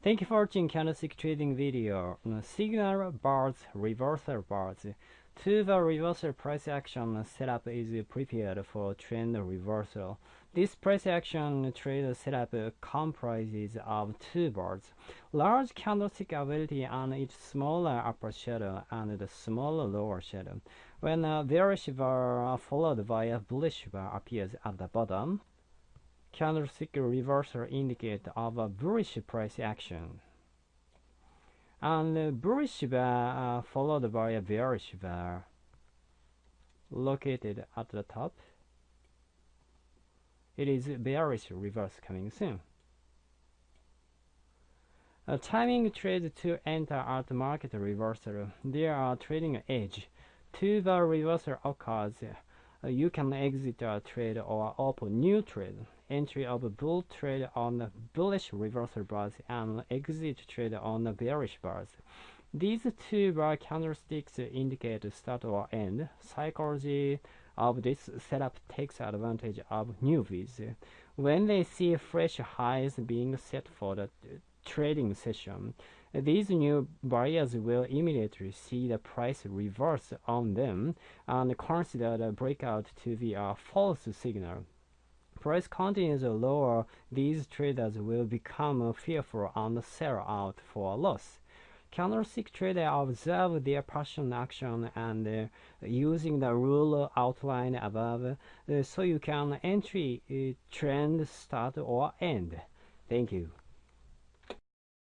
Thank you for watching candlestick trading video. Signal bars, reversal bars. To the reversal price action setup is prepared for trend reversal. This price action trade setup comprises of two bars, large candlestick ability and its smaller upper shadow and the smaller lower shadow. When a bearish bar followed by a bullish bar appears at the bottom, candlestick reversal indicate of a bullish price action. And bullish bar uh, followed by a bearish bar located at the top. It is bearish reverse coming soon. A timing trade to enter at market reversal. There are trading edge. To the reversal occurs, uh, you can exit a trade or open new trade entry of bull trade on the bullish reversal bars and exit trade on the bearish bars. These two bar candlesticks indicate start or end. Psychology of this setup takes advantage of newbies. When they see fresh highs being set for the trading session, these new buyers will immediately see the price reverse on them and consider the breakout to be a false signal price continues lower, these traders will become fearful and sell out for a loss. Candlestick traders observe their passion action and uh, using the rule outlined above, uh, so you can entry uh, trend start or end. Thank you.